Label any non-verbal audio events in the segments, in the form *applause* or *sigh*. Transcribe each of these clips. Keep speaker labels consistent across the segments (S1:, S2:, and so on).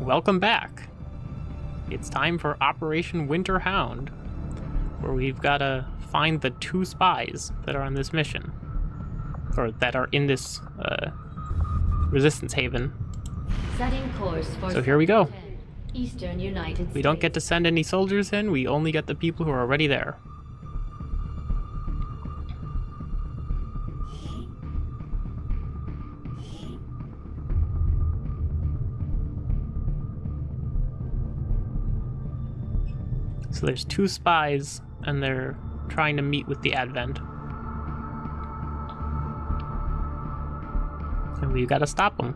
S1: welcome back. It's time for Operation Winter Hound, where we've got to find the two spies that are on this mission, or that are in this uh, resistance haven.
S2: Setting course for
S1: So here we go.
S2: Eastern United
S1: We don't get to send any soldiers in, we only get the people who are already there. So there's two spies, and they're trying to meet with the Advent. And we gotta stop them.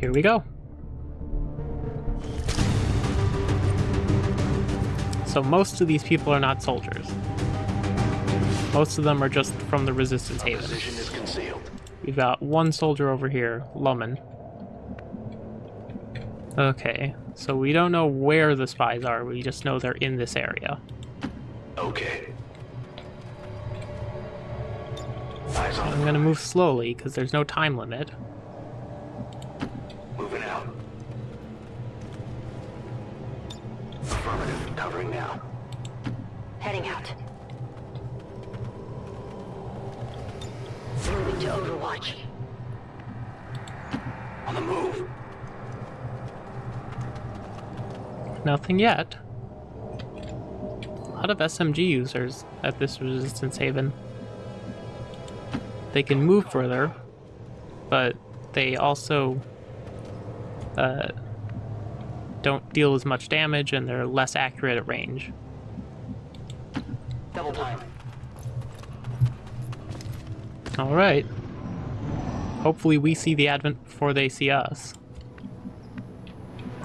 S1: Here we go. So most of these people are not soldiers. Most of them are just from the Resistance Haven.
S3: Position is concealed.
S1: We've got one soldier over here, Lumen. Okay, so we don't know where the spies are, we just know they're in this area.
S3: Okay.
S1: I'm gonna move slowly, because there's no time limit.
S3: Moving out. Affirmative. Covering now.
S2: Heading out. Moving to Overwatch.
S3: On the move.
S1: Nothing yet. A lot of SMG users at this Resistance Haven. They can move further, but they also uh, don't deal as much damage and they're less accurate at range.
S3: Double time.
S1: Alright. Hopefully we see the Advent before they see us.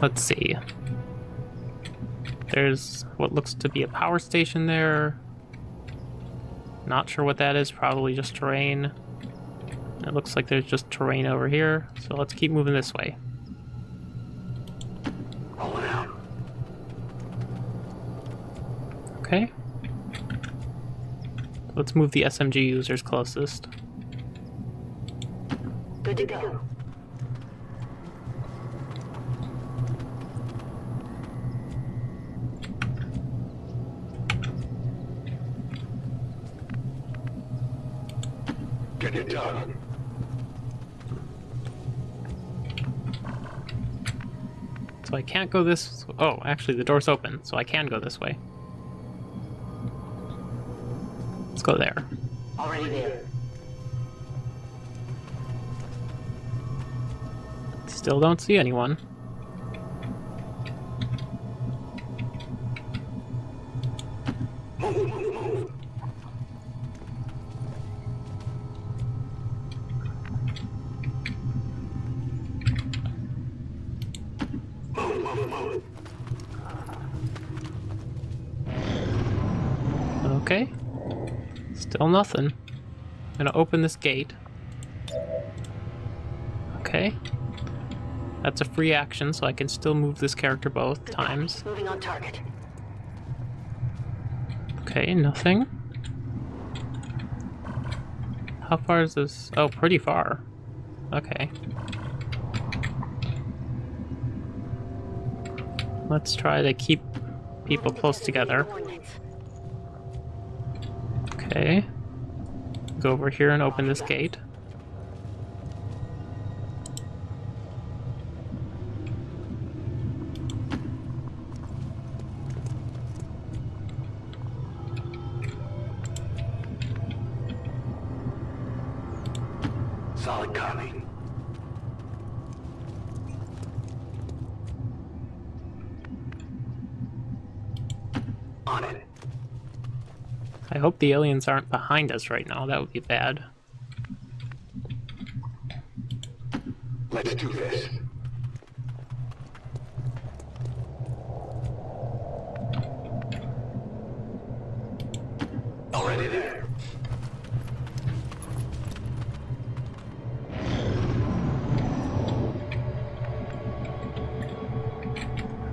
S1: Let's see. There's what looks to be a power station there. Not sure what that is, probably just terrain. It looks like there's just terrain over here, so let's keep moving this way. Okay. Let's move the SMG users closest.
S2: Good to go.
S3: Get it done.
S1: So I can't go this... Oh, actually the door's open, so I can go this way. Let's go there.
S2: Already there.
S1: Still don't see anyone. Okay. Still nothing. I'm gonna open this gate. Okay. That's a free action, so I can still move this character both times.
S2: Moving on target.
S1: Okay, nothing. How far is this? Oh, pretty far. Okay. Let's try to keep people close together. Okay. Go over here and open this gate. Hope the aliens aren't behind us right now. That would be bad.
S3: Let's do this. Already there.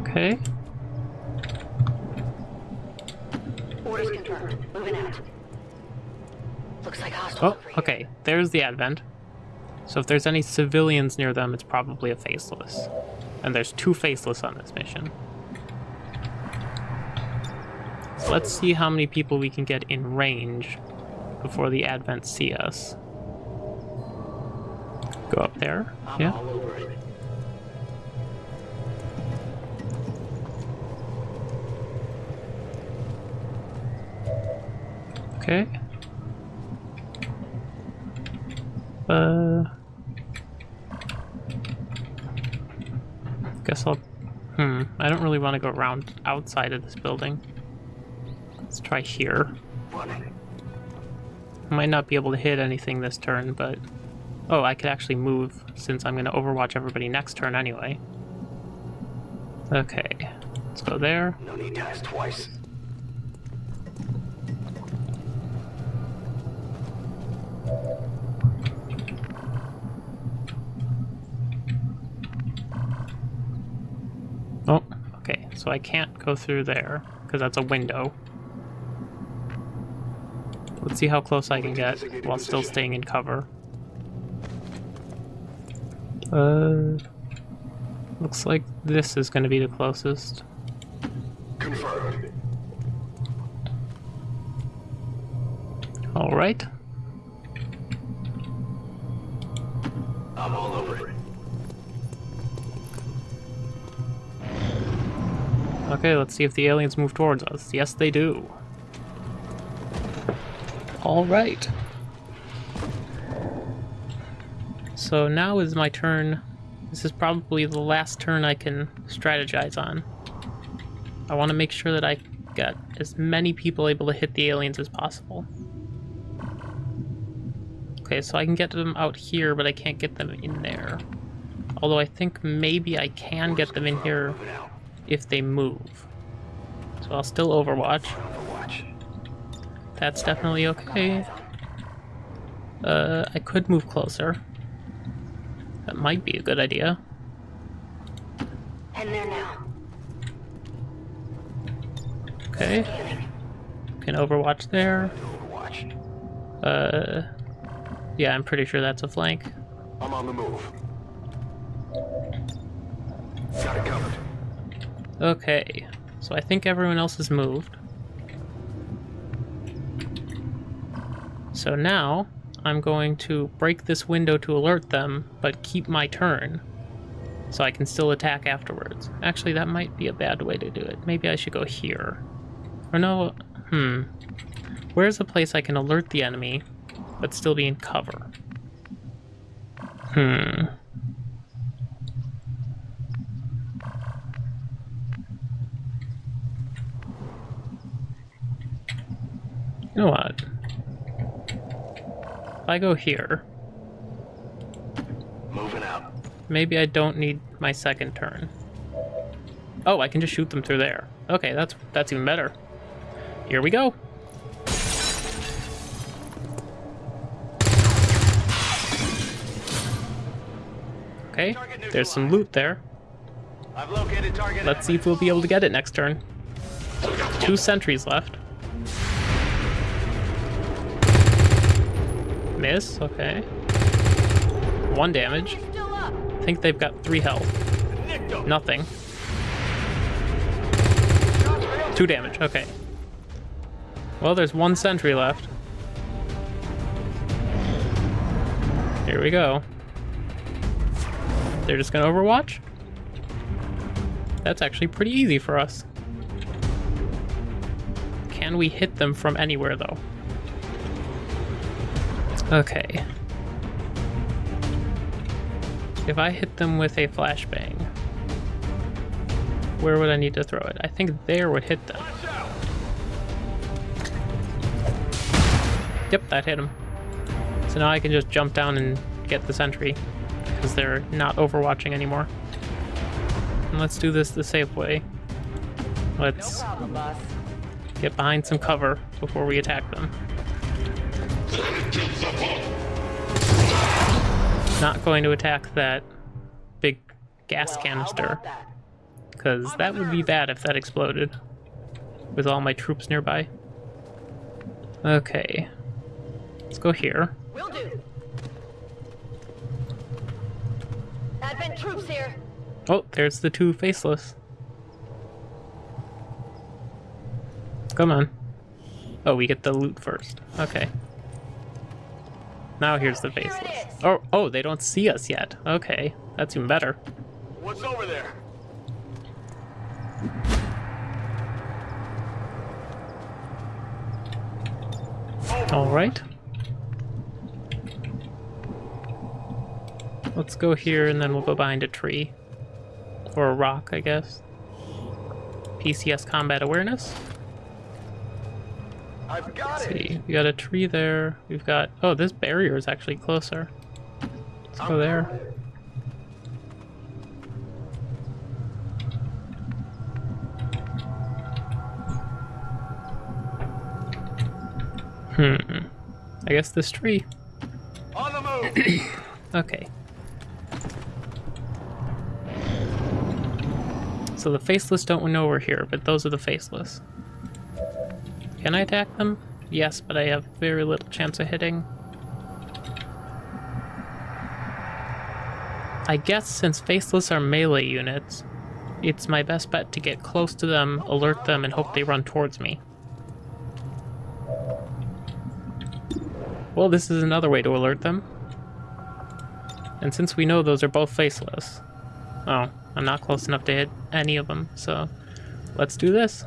S1: Okay.
S2: Orders confirmed. Moving out. Looks like hostile
S1: Oh,
S2: over here.
S1: The advent. So if there's any civilians near them, it's probably a faceless. And there's two faceless on this mission. So let's see how many people we can get in range before the advent see us. Go up there.
S3: I'm
S1: Yeah.
S3: all over it.
S1: Okay. Uh. Guess I'll. Hmm. I don't really want to go around outside of this building. Let's try here. Might not be able to hit anything this turn, but. Oh, I could actually move since I'm going to overwatch everybody next turn anyway. Okay. Let's go there.
S3: No need to ask twice.
S1: So I can't go through there because that's a window. Let's see how close I can get while still staying in cover. Uh, looks like this is going to be the closest.
S3: Confirmed.
S1: All right. Okay, let's see if the aliens move towards us. Yes, they do. All right. So now is my turn. This is probably the last turn I can strategize on. I want to make sure that I get as many people able to hit the aliens as possible. Okay, so I can get them out here, but I can't get them in there. Although I think maybe I can get them in here. If they move. So I'll still overwatch.
S3: Overwatch.
S1: That's definitely okay. Uh, I could move closer. That might be a good idea.
S2: Heading there now.
S1: Okay. Can overwatch there.
S3: Overwatch.
S1: Uh, yeah, I'm pretty sure that's a flank.
S3: I'm on the move. Got it covered.
S1: Okay, so I think everyone else has moved. So now, I'm going to break this window to alert them, but keep my turn. So I can still attack afterwards. Actually, that might be a bad way to do it. Maybe I should go here. Or no, hmm. Where's a place I can alert the enemy, but still be in cover? Hmm. You know what? If I go here,
S3: Moving out.
S1: maybe I don't need my second turn. Oh, I can just shoot them through there. Okay, that's that's even better. Here we go. Okay, there's some loot there.
S3: I've located target.
S1: Let's see if we'll be able to get it next turn. Two sentries left. Okay. One damage. I think they've got three health. Nothing. Two damage, okay. Well, there's one sentry left. Here we go. They're just gonna overwatch? That's actually pretty easy for us. Can we hit them from anywhere, though? Okay. If I hit them with a flashbang, where would I need to throw it? I think there would hit them. Yep, that hit him. So now I can just jump down and get the sentry, because they're not overwatching anymore. And let's do this the safe way. Let's
S2: Problem,
S1: get behind some cover before we attack them. Not going to attack that big gas
S2: Well,
S1: canister, because that would be bad if that exploded with all my troops nearby. Okay. Let's go here.
S2: Will do. Advent troops here.
S1: Oh, there's the two faceless. Come on. Oh, we get the loot first. Okay. Now here's the
S2: Here
S1: faceless. Oh, oh, they don't see us yet. Okay, that's even better.
S3: What's over there?
S1: All right. Let's go here and then we'll go behind a tree. Or a rock, I guess. PCS combat awareness.
S3: I've got it.
S1: see. We got a tree there. We've got. Oh, this barrier is actually closer. Let's go there. Hmm. I guess this tree.
S3: On the move. *coughs*
S1: Okay. So the faceless don't know we're here, but those are the faceless. Can I attack them? Yes, but I have very little chance of hitting. I guess since faceless are melee units, it's my best bet to get close to them, alert them, and hope they run towards me. Well, this is another way to alert them. And since we know those are both faceless, oh, I'm not close enough to hit any of them, so let's do this.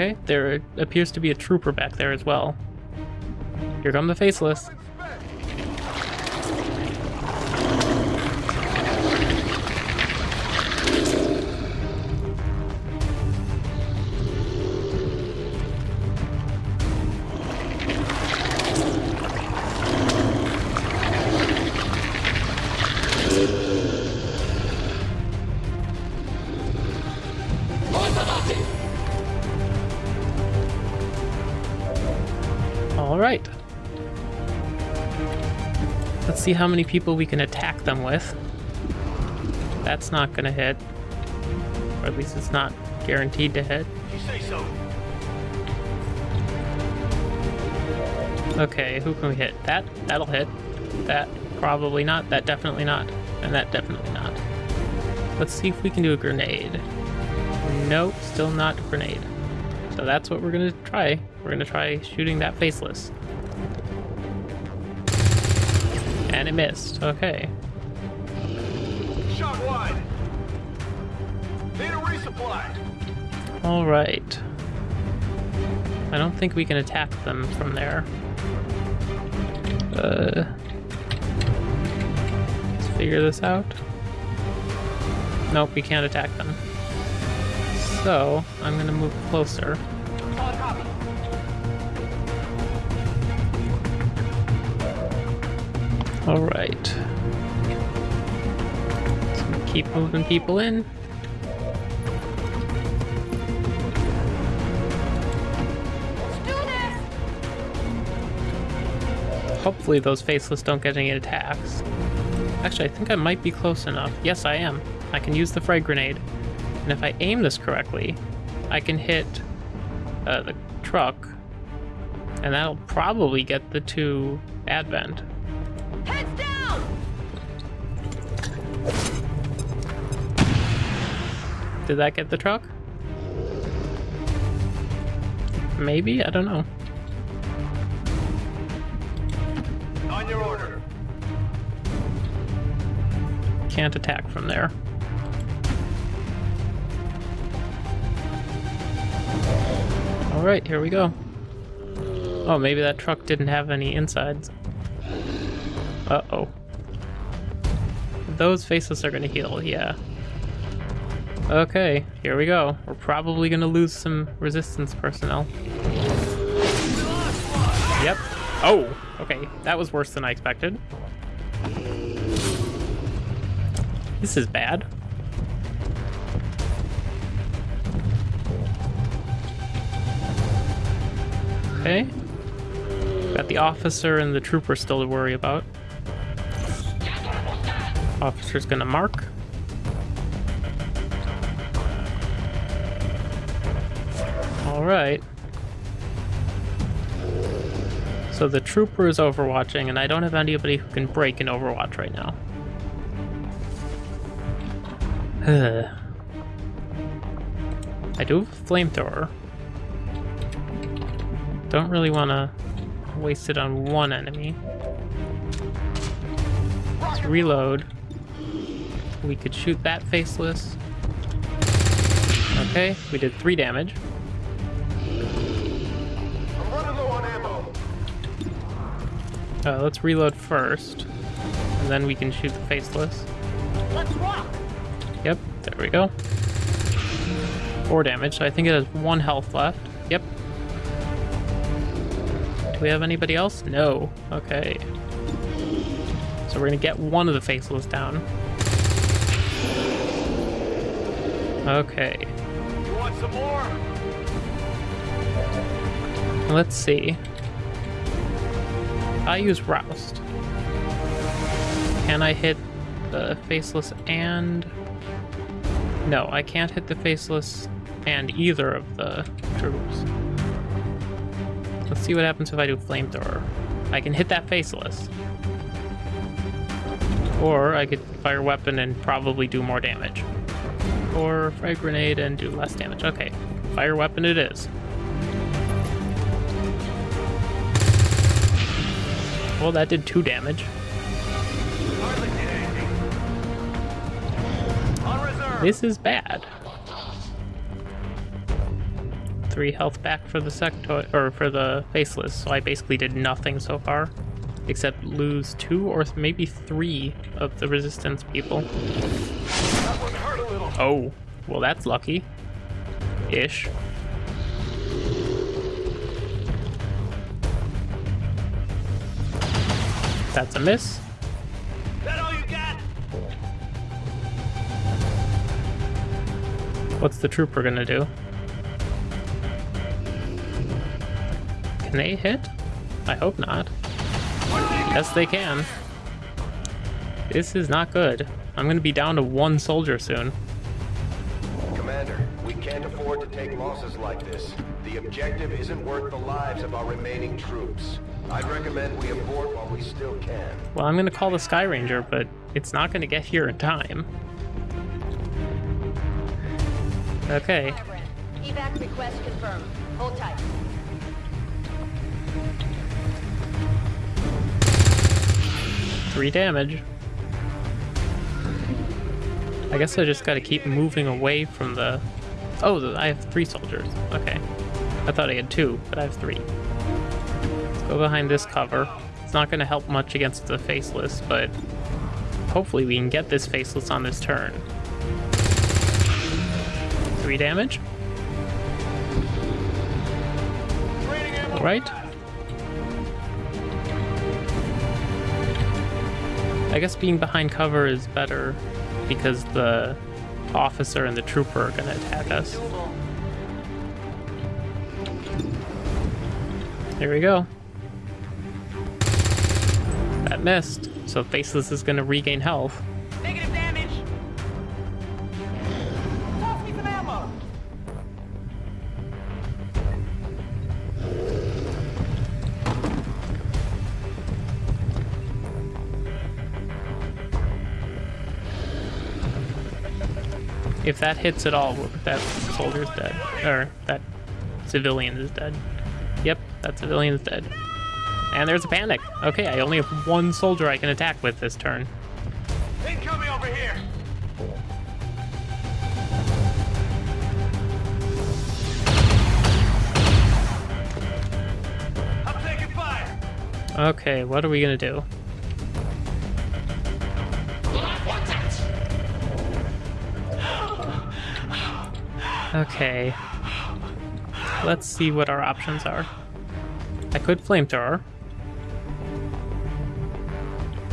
S1: Okay, there appears to be a trooper back there as well. Here come the faceless. See how many people we can attack them with. That's not gonna hit. Or at least it's not guaranteed to hit.
S3: You say so.
S1: Okay, who can we hit? That? That'll hit. That? Probably not. That definitely not. And that definitely not. Let's see if we can do a grenade. Nope, still not grenade. So that's what we're gonna try. We're gonna try shooting that faceless. And it missed. Okay.
S3: Shot wide. Need a resupply.
S1: Alright. I don't think we can attack them from there. Uh, let's figure this out. Nope, we can't attack them. So, I'm gonna move closer. Alright. So keep moving people in. Hopefully those faceless don't get any attacks. Actually, I think I might be close enough. Yes, I am. I can use the frag grenade. And if I aim this correctly, I can hit uh, the truck. And that'll probably get the two Advent. Did that get the truck? Maybe? I don't know.
S3: On your order.
S1: Can't attack from there. Alright, here we go. Oh, maybe that truck didn't have any insides. Uh-oh. Those faceless are gonna heal, yeah. Okay, here we go. We're probably gonna lose some resistance personnel. Yep. Oh, okay. That was worse than I expected. This is bad. Okay. Got the officer and the trooper still to worry about. Officer's gonna mark. Alright. So the trooper is overwatching, and I don't have anybody who can break an Overwatch right now. *sighs* I do have a flamethrower. Don't really want to waste it on one enemy. Let's reload. We could shoot that faceless. Okay, we did three damage. Uh, let's reload first, and then we can shoot the faceless.
S2: Let's rock!
S1: Yep, there we go. Four damage, so I think it has one health left. Yep. Do we have anybody else? No. Okay. So we're gonna get one of the faceless down. Okay.
S3: You want some more?
S1: Let's see. I use Roust. Can I hit the faceless and... No, I can't hit the faceless and either of the troops. Let's see what happens if I do flamethrower. I can hit that faceless. Or I could fire weapon and probably do more damage. Or frag grenade and do less damage. Okay, fire weapon it is. Well, that did two damage. This is bad. Three health back for the sectoid, or for the faceless, so I basically did nothing so far. Except lose two or maybe three of the resistance people. Oh, well that's lucky. Ish. That's a miss.
S3: That all you got?
S1: What's the trooper gonna do? Can they hit? I hope not. Yes, they can. This is not good. I'm gonna be down to one soldier soon.
S4: Commander, we can't afford to take losses like this. The objective isn't worth the lives of our remaining troops. I'd recommend we abort while we still can.
S1: Well, I'm gonna call the Sky Ranger, but it's not gonna get here in time. Okay,
S2: Evac request confirmed. Hold tight.
S1: three damage. I guess I just gotta keep moving away from the... Oh, I have three soldiers. Okay. I thought I had two, but I have three. Go behind this cover. It's not gonna help much against the Faceless, but hopefully we can get this Faceless on this turn. Three damage.
S3: Ammo.
S1: Alright. I guess being behind cover is better because the officer and the trooper are gonna attack us. Here we go. That missed, so Faceless is gonna regain health.
S2: Negative damage. Toss me some ammo.
S1: If that hits at all, that soldier's dead. Or that civilian is dead. Yep, that civilian is dead. And there's a panic. Okay, I only have one soldier I can attack with this turn.
S3: Incoming over here. I'm taking fire.
S1: Okay, what are we gonna do? Okay. Let's see what our options are. I could flamethrower.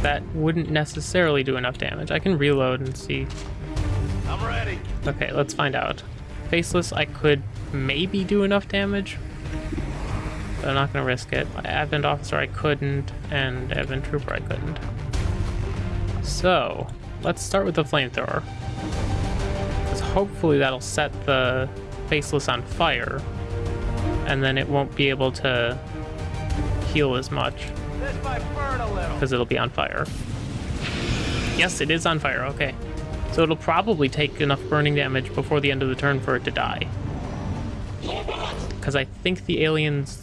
S1: That wouldn't necessarily do enough damage. I can reload and see.
S3: I'm ready.
S1: Okay, let's find out. Faceless, I could maybe do enough damage. But I'm not gonna risk it. Advent Officer, I couldn't, and Advent Trooper, I couldn't. So, let's start with the Flamethrower. Because hopefully that'll set the Faceless on fire, and then it won't be able to heal as much Because it'll be on fire. Yes, it is on fire. Okay. So it'll probably take enough burning damage before the end of the turn for it to die. Because I think the aliens...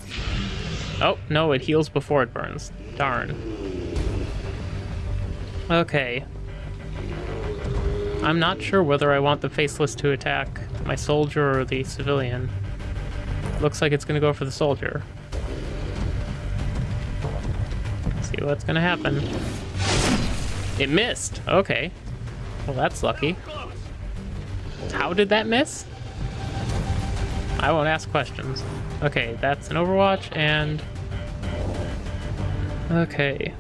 S1: Oh, no, it heals before it burns. Darn. Okay. I'm not sure whether I want the Faceless to attack my soldier or the civilian. Looks like it's going to go for the soldier. See what's to happen. It missed. Okay. Well, that's lucky. How did that miss? I won't ask questions. Okay, that's an Overwatch, and... Okay.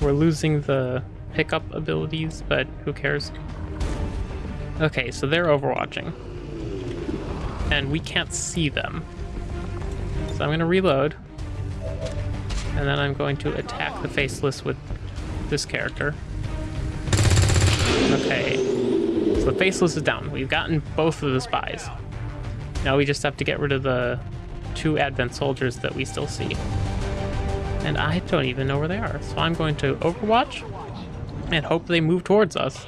S1: We're losing the pickup abilities, but who cares? Okay, so they're overwatching. And we can't see them. So I'm to reload. And then I'm going to attack the Faceless with this character. Okay. So the Faceless is down. We've gotten both of the spies. Now we just have to get rid of the two Advent soldiers that we still see. And I don't even know where they are. So I'm going to Overwatch and hope they move towards us.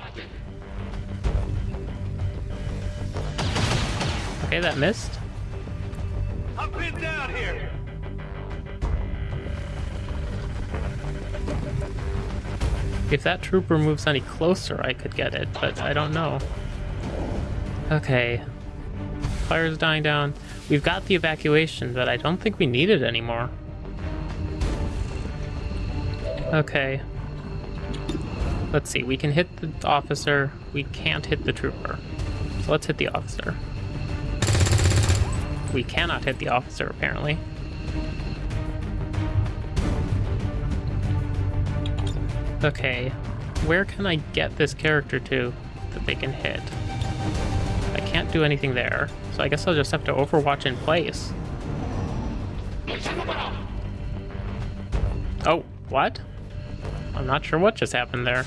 S1: Okay, that missed.
S3: I'm pinned down here.
S1: If that trooper moves any closer, I could get it, but I don't know. Okay. Fire's dying down. We've got the evacuation, but I don't think we need it anymore. Okay. Let's see, we can hit the officer, we can't hit the trooper. So let's hit the officer. We cannot hit the officer, apparently. Okay, where can I get this character to that they can hit? I can't do anything there, so I guess I'll just have to overwatch in place. Oh, what? I'm not sure what just happened there.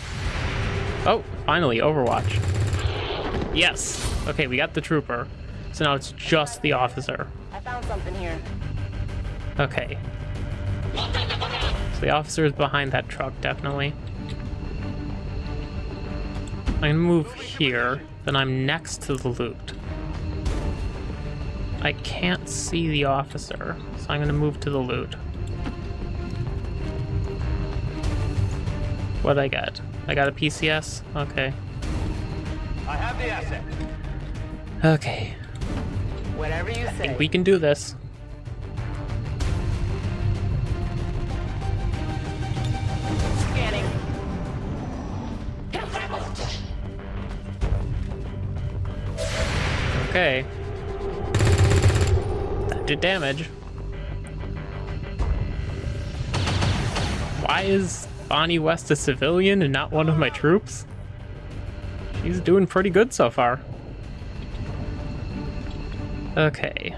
S1: Oh, finally, Overwatch. Yes! Okay, we got the trooper. So now it's just the officer.
S2: I found something here.
S1: Okay. So the officer is behind that truck, definitely. I'm gonna move here, then I'm next to the loot. I can't see the officer, so I'm gonna move to the loot. What'd I get? I got a PCS? Okay.
S3: I have the asset.
S1: Okay.
S2: Whatever you say.
S1: I think we can do this. Okay. That did damage. Why is Bonnie West a civilian and not one of my troops? She's doing pretty good so far. Okay.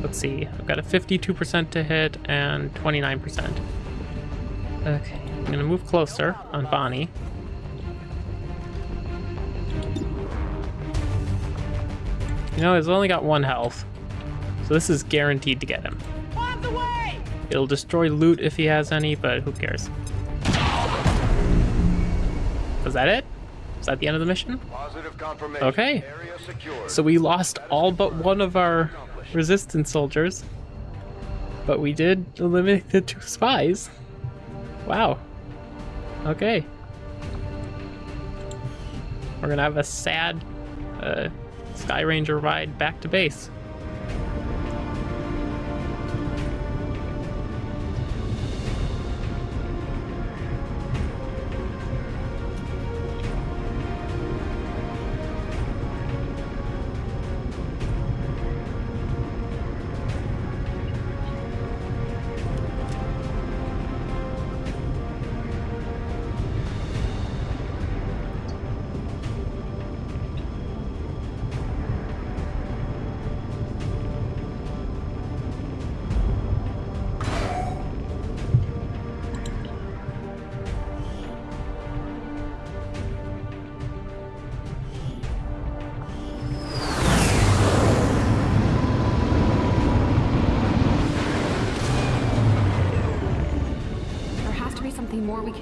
S1: Let's see. I've got a 52% to hit and 29%. Okay. I'm gonna move closer on Bonnie. You know, he's only got one health. So this is guaranteed to get him.
S2: On the way!
S1: It'll destroy loot if he has any, but who cares? Was that it? Is that the end of the mission?
S4: Positive confirmation.
S1: Okay.
S4: Area secured.
S1: So we lost all but one of our resistance soldiers. But we did eliminate the two spies. Wow. Okay. We're gonna have a sad uh, Sky Ranger ride back to base.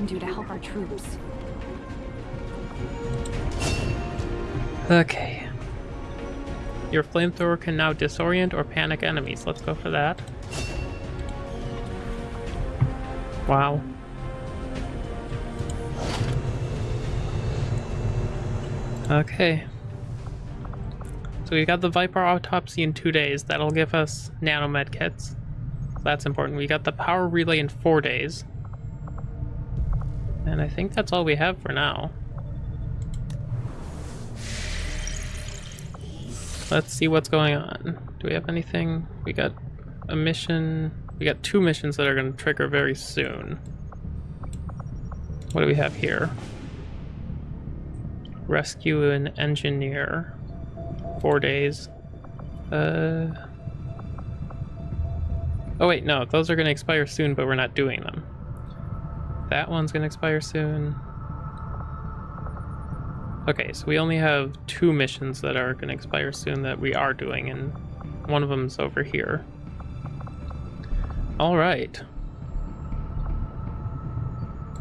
S5: Do to help our troops.
S1: Okay. Your flamethrower can now disorient or panic enemies. Let's go for that. Wow. Okay. So we got the Viper autopsy in two days. That'll give us nanomed kits. That's important. We got the power relay in four days. And I think that's all we have for now. Let's see what's going on. Do we have anything? We got a mission. We got two missions that are going to trigger very soon. What do we have here? Rescue an engineer. Four days. Uh. Oh wait, no, those are going to expire soon, but we're not doing them. That one's going to expire soon. Okay, so we only have two missions that are going to expire soon that we are doing, and one of them's over here. All right.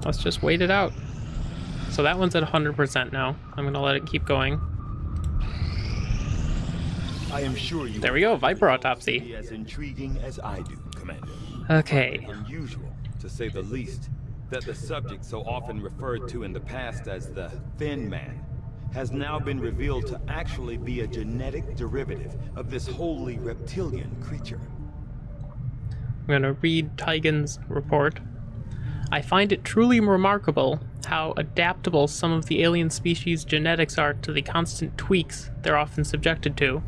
S1: Let's just wait it out. So that one's at 100% now. I'm going to let it keep going.
S6: I am sure you
S1: There we go, Viper autopsy.
S6: as intriguing as I do, Commander.
S1: Okay.
S6: Unusual, to say the least, that the subject so often referred to in the past as the Thin Man has now been revealed to actually be a genetic derivative of this wholly reptilian creature.
S1: I'm going to read Tygan's report. I find it truly remarkable how adaptable some of the alien species' genetics are to the constant tweaks they're often subjected to.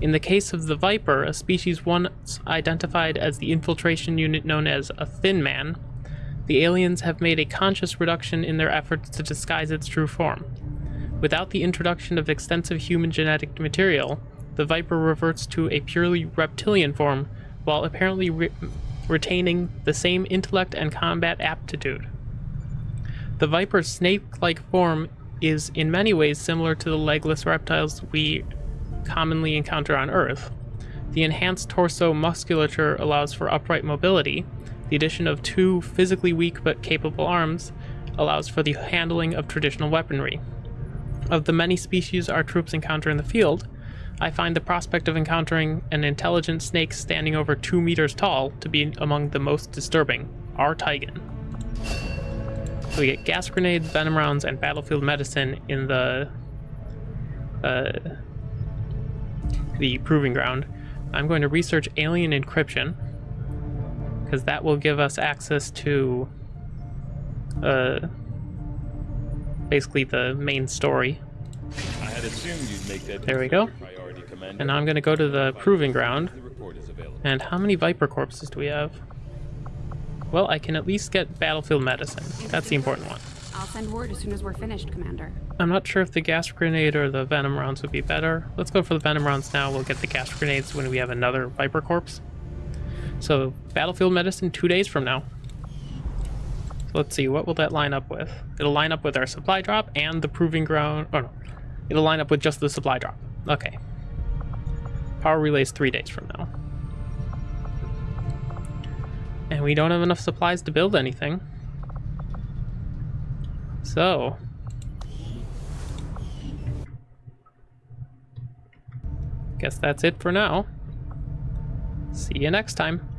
S1: In the case of the Viper, a species once identified as the infiltration unit known as a Thin Man, the aliens have made a conscious reduction in their efforts to disguise its true form. Without the introduction of extensive human genetic material, the Viper reverts to a purely reptilian form while apparently re- retaining the same intellect and combat aptitude. The Viper's snake like form is in many ways similar to the legless reptiles we commonly encounter on Earth. The enhanced torso musculature allows for upright mobility. The addition of two physically weak but capable arms allows for the handling of traditional weaponry. Of the many species our troops encounter in the field, I find the prospect of encountering an intelligent snake standing over two meters tall to be among the most disturbing. R. Tygan. So we get gas grenades, venom rounds, and battlefield medicine in the uh, the proving ground. I'm going to research alien encryption because that will give us access to uh, basically the main story.
S6: I had assumed you'd make that
S1: There we go.
S6: priority,
S1: And now I'm going to go to the proving ground.
S6: The report is available.
S1: And how many Viper corpses do we have? Well, I can at least get battlefield medicine. That's the important one.
S5: I'll send word as soon as we're finished, Commander.
S1: I'm not sure if the gas grenade or the venom rounds would be better. Let's go for the venom rounds now. We'll get the gas grenades when we have another Viper corpse. So, battlefield medicine two days from now. So let's see, what will that line up with? It'll line up with our supply drop and the proving ground. Oh no, it'll line up with just the supply drop. Okay. Power relays three days from now. And we don't have enough supplies to build anything. So, guess that's it for now. See you next time.